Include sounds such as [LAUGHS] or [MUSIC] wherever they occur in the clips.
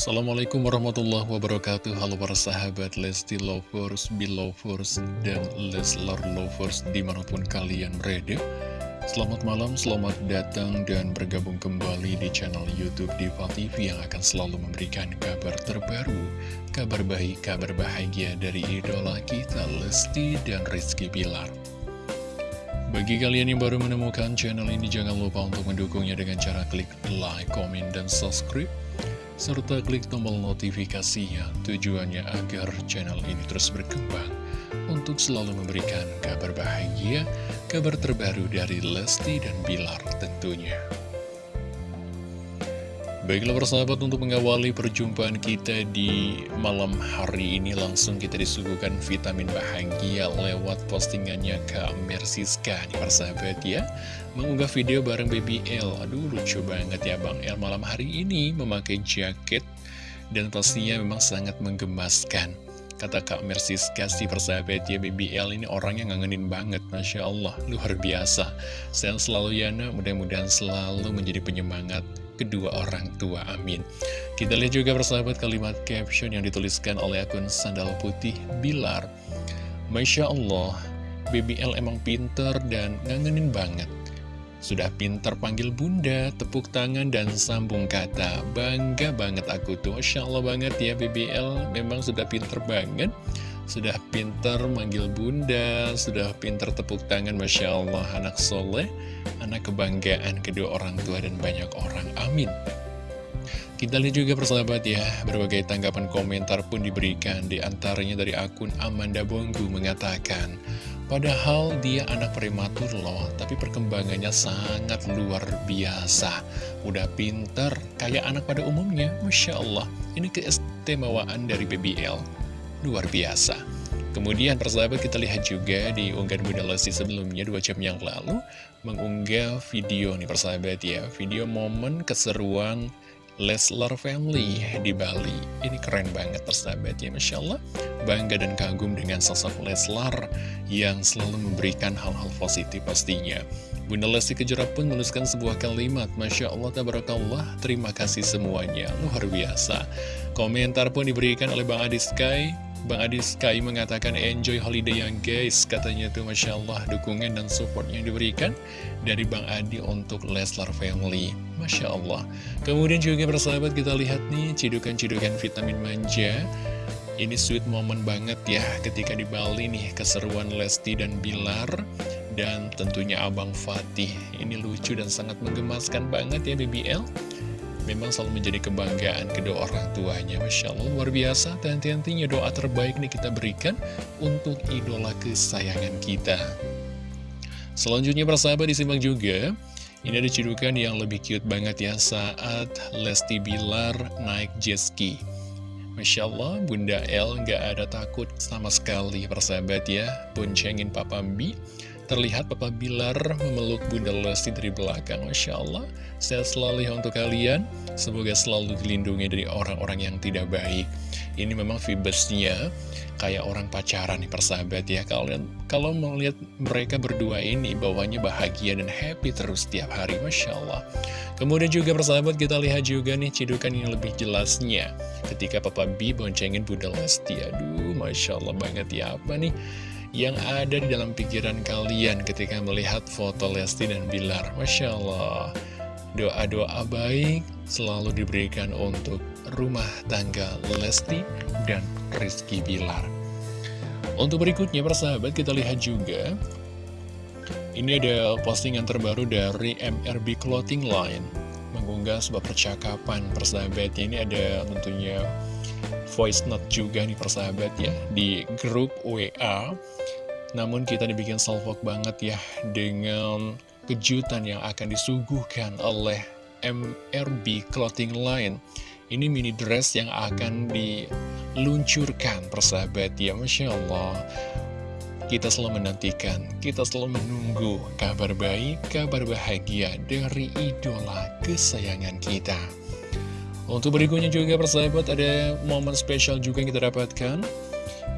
Assalamualaikum warahmatullahi wabarakatuh. Halo para sahabat Lesti Lovers, Belovers, dan Leslar Lovers di mana pun kalian berada. Selamat malam, selamat datang dan bergabung kembali di channel Youtube Diva TV Yang akan selalu memberikan kabar terbaru Kabar baik, kabar bahagia dari idola kita Lesti dan Rizky Bilar. Bagi kalian yang baru menemukan channel ini, jangan lupa untuk mendukungnya dengan cara klik like, komen, dan subscribe serta klik tombol notifikasinya tujuannya agar channel ini terus berkembang untuk selalu memberikan kabar bahagia, kabar terbaru dari Lesti dan Bilar tentunya. Baiklah persahabat untuk mengawali perjumpaan kita di malam hari ini langsung kita disuguhkan vitamin bahagia lewat postingannya Kak Mersiska nih persahabat ya Mengunggah video bareng Baby L, aduh lucu banget ya Bang L malam hari ini memakai jaket dan pastinya memang sangat menggemaskan. Kata Kak Mersiska si persahabat ya Baby L ini orangnya ngangenin banget Masya Allah luar biasa. Sehat selalu ya nak. Mudah-mudahan selalu menjadi penyemangat kedua orang tua, amin. Kita lihat juga persahabat kalimat caption yang dituliskan oleh akun Sandal Putih Bilar. Masya Allah, BBL emang pinter dan ngangenin banget. Sudah pinter panggil bunda, tepuk tangan dan sambung kata. Bangga banget aku tuh, Masya Allah banget ya BBL Memang sudah pinter banget sudah pinter manggil bunda, sudah pinter tepuk tangan, Masya Allah, anak soleh, anak kebanggaan kedua orang tua dan banyak orang, amin. Kita lihat juga persahabat ya, berbagai tanggapan komentar pun diberikan, di antaranya dari akun Amanda Bonggu mengatakan, Padahal dia anak prematur loh, tapi perkembangannya sangat luar biasa. Udah pinter, kayak anak pada umumnya, Masya Allah. Ini keistimewaan dari BBL luar biasa. Kemudian persahabat kita lihat juga di unggahan Bunda Lesti sebelumnya dua jam yang lalu mengunggah video nih persahabat ya. Video momen keseruan Leslar Family di Bali. Ini keren banget persahabat ya. Masya Allah bangga dan kagum dengan sosok Leslar yang selalu memberikan hal-hal positif pastinya. Bunda Lesti Kejora pun menuliskan sebuah kalimat Masya Allah Tabarakallah terima kasih semuanya. Luar biasa. Komentar pun diberikan oleh Bang Adi Sky Bang Adi Sky mengatakan enjoy holiday yang guys Katanya tuh Masya Allah dukungan dan support yang diberikan Dari Bang Adi untuk Leslar Family. Masya Allah. Kemudian juga persahabat kita lihat nih Cidukan-cidukan vitamin manja. Ini sweet moment banget ya Ketika di Bali nih keseruan Lesti dan Bilar Dan tentunya Abang Fatih. Ini lucu dan sangat menggemaskan banget ya BBL memang selalu menjadi kebanggaan kedua orang tuanya. Masya Allah luar biasa. Dan tentunya doa terbaik nih kita berikan untuk idola kesayangan kita. Selanjutnya persahabat disimak juga. Ini ada cedukan yang lebih cute banget ya saat Lesti Bilar naik jet ski. Masya Allah, Bunda El nggak ada takut sama sekali persahabat ya. Boncengin Papa Bi Terlihat Papa Bilar memeluk Bunda Lesti dari belakang Masya Allah. Sehat selalu ya untuk kalian. Semoga selalu dilindungi dari orang-orang yang tidak baik. Ini memang vibesnya Kayak orang pacaran nih persahabat ya Kalian. Kalau melihat mereka berdua ini Bawahnya bahagia dan happy terus setiap hari Masya Allah. Kemudian juga persahabat kita lihat juga nih Cidukan yang lebih jelasnya. Ketika Papa B boncengin Bunda Lesti Aduh Masya Allah banget ya Apa nih yang ada di dalam pikiran kalian ketika melihat foto Lesti dan Bilar. Masya Allah, doa-doa baik selalu diberikan untuk rumah tangga Lesti dan Rizky Bilar. Untuk berikutnya, persahabat, kita lihat juga. Ini ada postingan terbaru dari MRB Clothing Line. Mengunggah sebuah percakapan persahabat. Ini ada tentunya voice note juga nih persahabat ya di grup WA namun kita dibikin salvok banget ya dengan kejutan yang akan disuguhkan oleh MRB Clothing Line. Ini mini dress yang akan diluncurkan persahabat ya. Masya Allah kita selalu menantikan, kita selalu menunggu kabar baik, kabar bahagia dari idola kesayangan kita. Untuk berikutnya juga persahabat ada momen spesial juga yang kita dapatkan.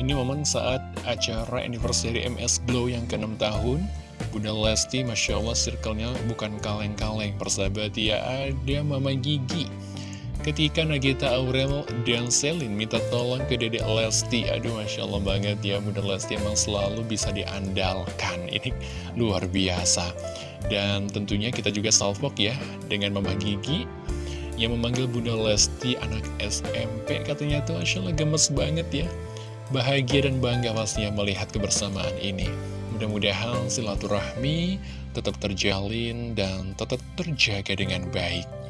Ini momen saat acara anniversary MS Glow yang ke-6 tahun. Bunda Lesti Masya Allah circle-nya bukan kaleng-kaleng persahabat. Ya Ada Mama Gigi ketika Nagita Aurel dan Selin minta tolong ke Dedek Lesti. Aduh, Masya Allah banget ya, Bunda Lesti emang selalu bisa diandalkan. [LAUGHS] Ini luar biasa. Dan tentunya kita juga salvok ya, dengan Mama Gigi yang memanggil Bunda Lesti anak SMP. Katanya tuh Masya Allah gemes banget ya. Bahagia dan bangga pastinya melihat kebersamaan ini. Mudah-mudahan silaturahmi tetap terjalin dan tetap terjaga dengan baik.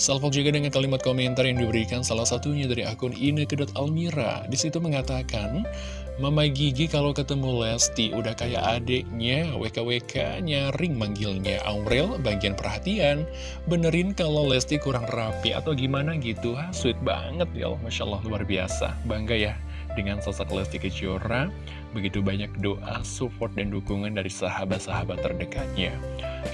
Salvo juga dengan kalimat komentar yang diberikan salah satunya dari akun Almira. Di situ mengatakan, Mama Gigi kalau ketemu Lesti udah kayak adeknya, WKWK nyaring manggilnya. Aurel bagian perhatian, benerin kalau Lesti kurang rapi atau gimana gitu. Ha, sweet banget ya Allah, Masya Allah luar biasa. Bangga ya dengan sosok Lesti Kejora. Begitu banyak doa, support, dan dukungan dari sahabat-sahabat terdekatnya.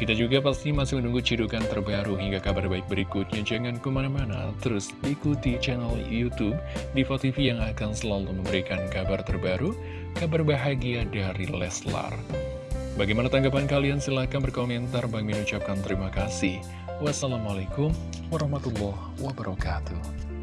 Kita juga pasti masih menunggu cidukan terbaru hingga kabar baik berikutnya. Jangan ke mana-mana, terus ikuti channel Youtube Diva TV yang akan selalu memberikan kabar terbaru, kabar bahagia dari Leslar. Bagaimana tanggapan kalian? Silahkan berkomentar. Bang Min ucapkan terima kasih. Wassalamualaikum warahmatullahi wabarakatuh.